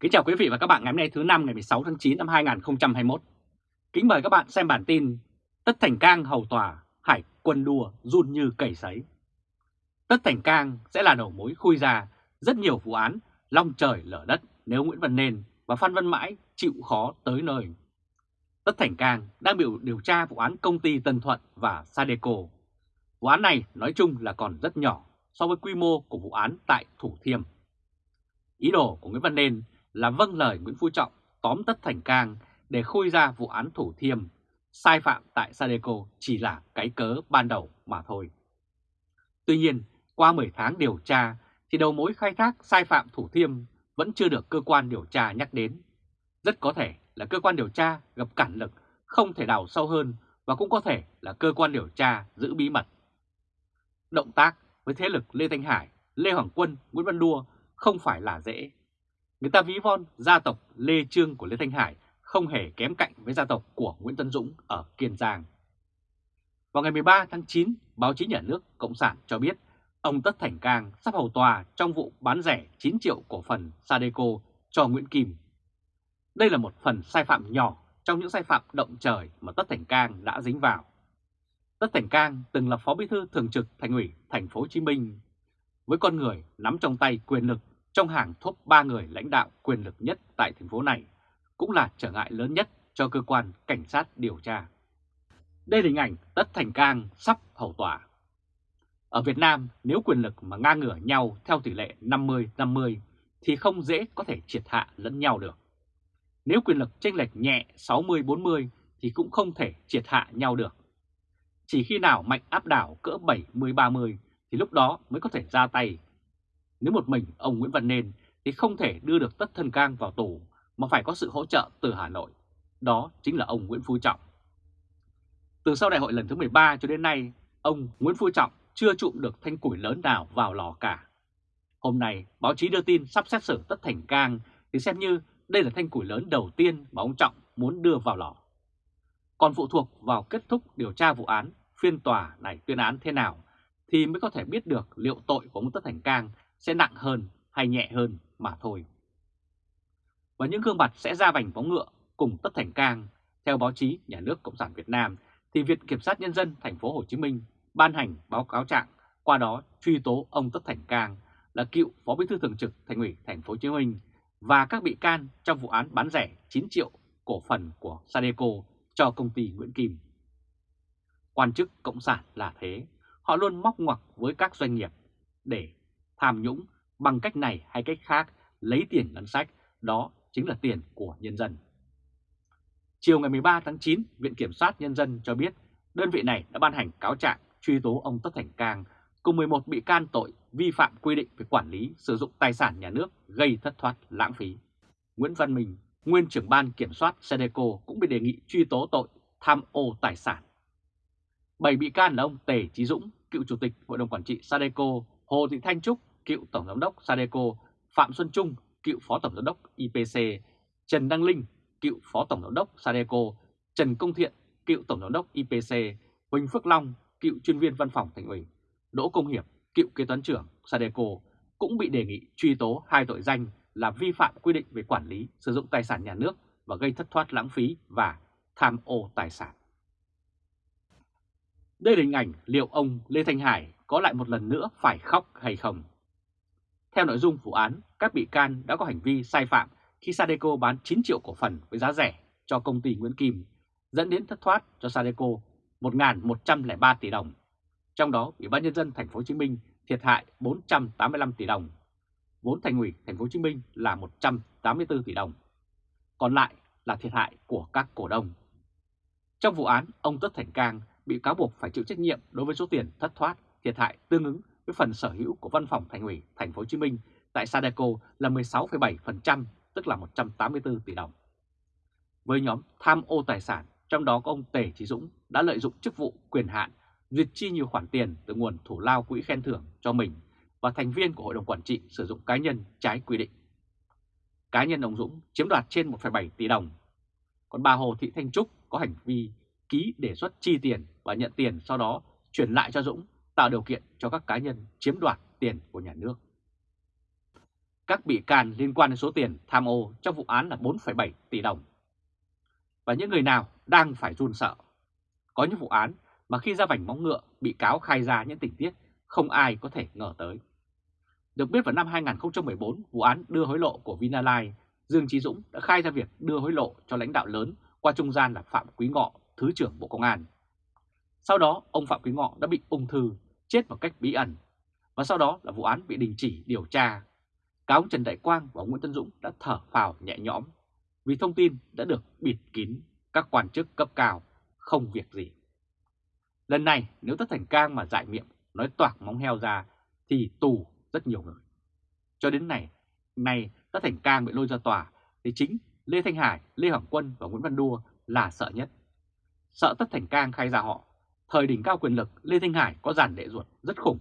Kính chào quý vị và các bạn ngày hôm nay thứ năm ngày 16 tháng 9 năm 2021. Kính mời các bạn xem bản tin Tất Thành Cang hầu tòa, hải quân đua run như cầy sấy. Tất Thành Cang sẽ là đầu mối khui ra rất nhiều vụ án long trời lở đất nếu Nguyễn Văn Nên và Phan Văn Mãi chịu khó tới nơi. Tất Thành Cang đang bị điều tra vụ án công ty Tân Thuận và Sadeco. Vụ án này nói chung là còn rất nhỏ so với quy mô của vụ án tại Thủ Thiêm. Ý đồ của Nguyễn Văn Nên là vâng lời Nguyễn Phú Trọng tóm Tất Thành Cang để khôi ra vụ án Thủ Thiêm, sai phạm tại Sadeco chỉ là cái cớ ban đầu mà thôi. Tuy nhiên, qua 10 tháng điều tra thì đầu mối khai thác sai phạm Thủ Thiêm vẫn chưa được cơ quan điều tra nhắc đến. Rất có thể là cơ quan điều tra gặp cản lực, không thể đào sâu hơn và cũng có thể là cơ quan điều tra giữ bí mật. Động tác với thế lực Lê Thanh Hải, Lê Hoàng Quân, Nguyễn Văn Đua không phải là dễ. Người ta ví von gia tộc Lê Trương của Lê Thanh Hải không hề kém cạnh với gia tộc của Nguyễn Tân Dũng ở Kiên Giang. Vào ngày 13 tháng 9, báo chí nhà nước Cộng sản cho biết ông Tất Thành Cang sắp hầu tòa trong vụ bán rẻ 9 triệu cổ phần Sadeco cho Nguyễn Kim. Đây là một phần sai phạm nhỏ trong những sai phạm động trời mà Tất Thành Cang đã dính vào. Tất Thành Cang từng là phó bí thư thường trực thành ủy thành phố Hồ Chí Minh với con người nắm trong tay quyền lực trong hàng top 3 người lãnh đạo quyền lực nhất tại thành phố này, cũng là trở ngại lớn nhất cho cơ quan cảnh sát điều tra. Đây là hình ảnh Tất Thành Cang sắp hầu tòa. Ở Việt Nam, nếu quyền lực mà ngang ngửa nhau theo tỷ lệ 50-50 thì không dễ có thể triệt hạ lẫn nhau được. Nếu quyền lực chênh lệch nhẹ 60-40 thì cũng không thể triệt hạ nhau được. Chỉ khi nào mạnh áp đảo cỡ 70-30 thì lúc đó mới có thể ra tay. Nếu một mình ông Nguyễn Văn Nên thì không thể đưa được Tất Thân Cang vào tù mà phải có sự hỗ trợ từ Hà Nội. Đó chính là ông Nguyễn Phú Trọng. Từ sau đại hội lần thứ 13 cho đến nay, ông Nguyễn Phú Trọng chưa trụm được thanh củi lớn nào vào lò cả. Hôm nay, báo chí đưa tin sắp xét xử Tất Thành Cang thì xem như đây là thanh củi lớn đầu tiên mà ông Trọng muốn đưa vào lò. Còn phụ thuộc vào kết thúc điều tra vụ án, phiên tòa này tuyên án thế nào thì mới có thể biết được liệu tội của ông Tất Thành Cang sẽ nặng hơn hay nhẹ hơn mà thôi. Và những gương mặt sẽ ra vành bóng ngựa cùng Tất Thành Cang, theo báo chí Nhà nước Cộng sản Việt Nam thì Viện Kiểm sát Nhân dân thành phố Hồ Chí Minh ban hành báo cáo trạng qua đó truy tố ông Tất Thành Cang là cựu Phó Bí thư Thường trực Thành ủy Thành phố Hồ Chí Minh và các bị can trong vụ án bán rẻ 9 triệu cổ phần của Sadeco cho công ty Nguyễn Kim. Quan chức Cộng sản là thế, họ luôn móc ngoặc với các doanh nghiệp để tham nhũng bằng cách này hay cách khác lấy tiền ngân sách, đó chính là tiền của nhân dân. Chiều ngày 13 tháng 9, Viện Kiểm sát Nhân dân cho biết đơn vị này đã ban hành cáo trạng truy tố ông Tất Thành Cang cùng 11 bị can tội vi phạm quy định về quản lý sử dụng tài sản nhà nước gây thất thoát lãng phí. Nguyễn Văn Minh, nguyên trưởng ban kiểm soát Sedeco cũng bị đề nghị truy tố tội tham ô tài sản. Bảy bị can là ông Tề Chí Dũng, cựu chủ tịch Hội đồng Quản trị Sadeco, Hồ Thị Thanh Trúc, cựu Tổng Giám đốc Sadeco, Phạm Xuân Trung, cựu Phó Tổng Giám đốc IPC, Trần Đăng Linh, cựu Phó Tổng Giám đốc Sadeco, Trần Công Thiện, cựu Tổng Giám đốc IPC, Huỳnh Phước Long, cựu chuyên viên văn phòng thành ủy, Đỗ Công Hiệp, cựu kế toán trưởng Sadeco cũng bị đề nghị truy tố hai tội danh là vi phạm quy định về quản lý sử dụng tài sản nhà nước và gây thất thoát lãng phí và tham ô tài sản. Đây là hình ảnh liệu ông Lê Thanh Hải có lại một lần nữa phải khóc hay không? Theo nội dung vụ án, các bị can đã có hành vi sai phạm khi Sadeco bán 9 triệu cổ phần với giá rẻ cho công ty Nguyễn Kim, dẫn đến thất thoát cho Sadeco 1.103 tỷ đồng. Trong đó, Ủy ban nhân dân thành phố Hồ Chí Minh thiệt hại 485 tỷ đồng, vốn thành ủy thành phố Hồ Chí Minh là 184 tỷ đồng. Còn lại là thiệt hại của các cổ đông. Trong vụ án, ông Tất Thành Cang bị cáo buộc phải chịu trách nhiệm đối với số tiền thất thoát, thiệt hại tương ứng với phần sở hữu của văn phòng thành ủy thành phố Hồ Chí Minh tại Sadeco là 16,7%, tức là 184 tỷ đồng. Với nhóm tham ô tài sản, trong đó có ông Tề Chí Dũng đã lợi dụng chức vụ quyền hạn duyệt chi nhiều khoản tiền từ nguồn thủ lao quỹ khen thưởng cho mình và thành viên của Hội đồng Quản trị sử dụng cá nhân trái quy định. Cá nhân ông Dũng chiếm đoạt trên 1,7 tỷ đồng, còn bà Hồ Thị Thanh Trúc có hành vi ký đề xuất chi tiền và nhận tiền sau đó chuyển lại cho Dũng tạo điều kiện cho các cá nhân chiếm đoạt tiền của nhà nước. các bị can liên quan đến số tiền tham ô trong vụ án là 4,7 tỷ đồng. Và những người nào đang phải run sợ. Có những vụ án mà khi ra vảnh móng ngựa bị cáo khai ra những tình tiết không ai có thể ngờ tới. Được biết vào năm 2014, vụ án đưa hối lộ của Vinalai Dương Trí Dũng đã khai ra việc đưa hối lộ cho lãnh đạo lớn qua trung gian là Phạm Quý Ngọ, Thứ trưởng Bộ Công an. Sau đó, ông Phạm Quý Ngọ đã bị ung thư, chết một cách bí ẩn. Và sau đó là vụ án bị đình chỉ điều tra. Cả ông Trần Đại Quang và ông Nguyễn Tân Dũng đã thở phào nhẹ nhõm vì thông tin đã được bịt kín các quan chức cấp cao, không việc gì. Lần này nếu Tất Thành Cang mà giải miệng nói toạc móng heo ra thì tù rất nhiều người. Cho đến này, nay Tất Thành Cang bị lôi ra tòa thì chính Lê Thanh Hải, Lê Hoàng Quân và Nguyễn Văn Đua là sợ nhất. Sợ Tất Thành Cang khai ra họ, thời đỉnh cao quyền lực Lê Thanh Hải có giàn đệ ruột rất khủng,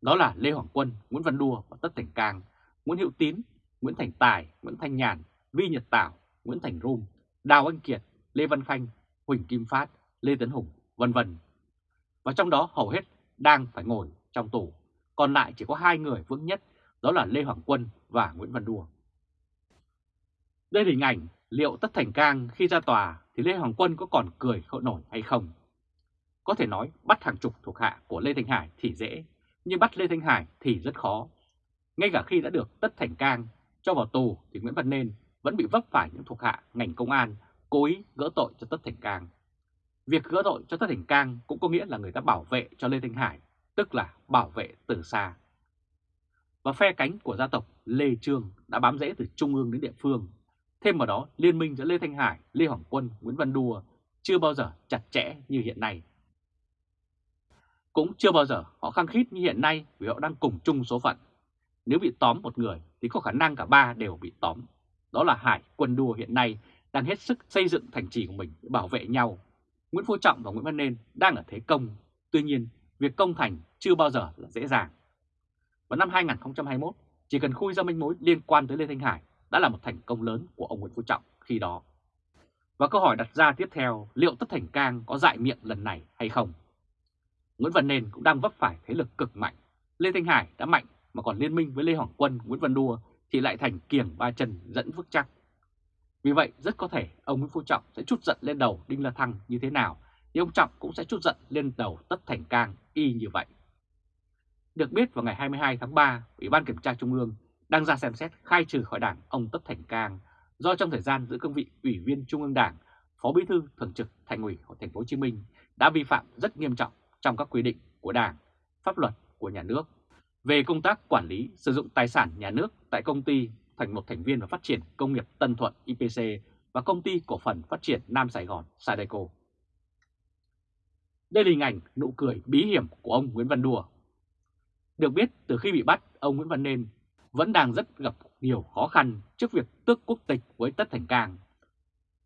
đó là Lê Hoàng Quân, Nguyễn Văn Đua và Tất Thành Cang, Nguyễn Hữu Tín, Nguyễn Thành Tài, Nguyễn Thanh Nhàn, Vi Nhật Tảo, Nguyễn Thành Rum, Đào Anh Kiệt, Lê Văn Khanh, Huỳnh Kim Phát, Lê Tấn Hùng, vân vân. Và trong đó hầu hết đang phải ngồi trong tù, còn lại chỉ có hai người vững nhất, đó là Lê Hoàng Quân và Nguyễn Văn Đua. Đây là hình ảnh liệu Tất Thành Cang khi ra tòa thì Lê Hoàng Quân có còn cười khổ nổi hay không? Có thể nói bắt hàng chục thuộc hạ của Lê Thanh Hải thì dễ, nhưng bắt Lê Thanh Hải thì rất khó. Ngay cả khi đã được Tất Thành Cang cho vào tù thì Nguyễn Văn Nên vẫn bị vấp phải những thuộc hạ ngành công an cố ý gỡ tội cho Tất Thành Cang. Việc gỡ tội cho Tất Thành Cang cũng có nghĩa là người ta bảo vệ cho Lê Thanh Hải, tức là bảo vệ từ xa. Và phe cánh của gia tộc Lê Trương đã bám rễ từ trung ương đến địa phương. Thêm vào đó, liên minh giữa Lê Thanh Hải, Lê Hoàng Quân, Nguyễn Văn Đùa chưa bao giờ chặt chẽ như hiện nay. Cũng chưa bao giờ họ khăng khít như hiện nay vì họ đang cùng chung số phận. Nếu bị tóm một người thì có khả năng cả ba đều bị tóm. Đó là Hải quân đua hiện nay đang hết sức xây dựng thành trì của mình để bảo vệ nhau. Nguyễn Phú Trọng và Nguyễn Văn Nên đang ở thế công. Tuy nhiên, việc công thành chưa bao giờ là dễ dàng. Vào năm 2021, chỉ cần khui ra manh mối liên quan tới Lê Thanh Hải đã là một thành công lớn của ông Nguyễn Phú Trọng khi đó. Và câu hỏi đặt ra tiếp theo, liệu Tất Thành Cang có dại miệng lần này hay không? Nguyễn Văn Nên cũng đang vấp phải thế lực cực mạnh. Lê Thanh Hải đã mạnh mà còn liên minh với Lê Hoàng Quân, Nguyễn Văn Đua thì lại thành kiềng ba chân dẫn vững chắc. Vì vậy rất có thể ông Nguyễn Phú Trọng sẽ chút giận lên đầu Đinh La Thăng như thế nào thì ông Trọng cũng sẽ chút giận lên đầu Tất Thành Cang y như vậy. Được biết vào ngày 22 tháng 3, Ủy ban Kiểm tra Trung ương đang ra xem xét khai trừ khỏi đảng ông Tất Thành Cang do trong thời gian giữ cương vị Ủy viên Trung ương Đảng, Phó Bí thư Thường trực Thành ủy của Thành phố Hồ Chí Minh đã vi phạm rất nghiêm trọng trong các quy định của Đảng, pháp luật của nhà nước về công tác quản lý sử dụng tài sản nhà nước tại công ty thành một thành viên và phát triển công nghiệp Tân Thuận IPC và công ty cổ phần phát triển Nam Sài Gòn Sadeco. Đây là hình ảnh nụ cười bí hiểm của ông Nguyễn Văn Đùa. Được biết từ khi bị bắt, ông Nguyễn Văn Nên vẫn đang rất gặp nhiều khó khăn trước việc tước quốc tịch với Tất Thành Cang.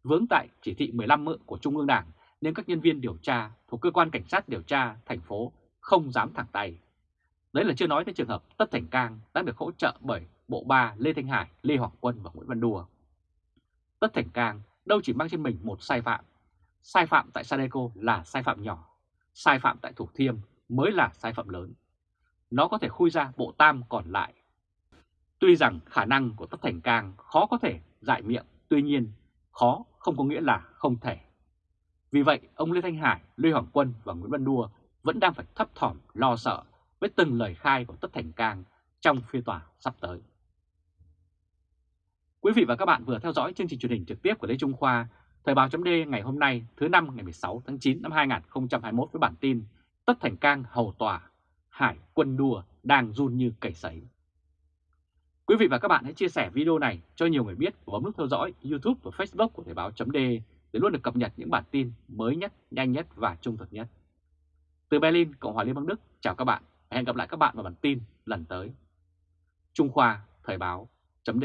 Vướng tại chỉ thị 15 mượn của Trung ương Đảng nên các nhân viên điều tra thuộc cơ quan cảnh sát điều tra thành phố không dám thẳng tay. Đấy là chưa nói tới trường hợp Tất Thành Cang đã được hỗ trợ bởi Bộ Ba Lê Thanh Hải, Lê Hoàng Quân và Nguyễn Văn Đùa. Tất Thành Cang đâu chỉ mang trên mình một sai phạm. Sai phạm tại Sadeco là sai phạm nhỏ, sai phạm tại Thủ Thiêm mới là sai phạm lớn. Nó có thể khui ra bộ tam còn lại. Tuy rằng khả năng của Tất Thành Cang khó có thể giải miệng, tuy nhiên khó không có nghĩa là không thể. Vì vậy, ông Lê Thanh Hải, Lê Hoàng Quân và Nguyễn Văn Đua vẫn đang phải thấp thỏm lo sợ với từng lời khai của Tất Thành Cang trong phiên tòa sắp tới. Quý vị và các bạn vừa theo dõi chương trình truyền hình trực tiếp của Lê Trung Khoa, Thời báo chấm ngày hôm nay thứ năm ngày 16 tháng 9 năm 2021 với bản tin Tất Thành Cang hầu tòa, Hải quân đua đang run như cầy sấy. Quý vị và các bạn hãy chia sẻ video này cho nhiều người biết và bấm nút theo dõi YouTube và Facebook của Thời báo chấm để luôn được cập nhật những bản tin mới nhất, nhanh nhất và trung thực nhất. Từ Berlin, Cộng hòa Liên bang Đức, chào các bạn và hẹn gặp lại các bạn vào bản tin lần tới. Trung Khoa Thời báo chấm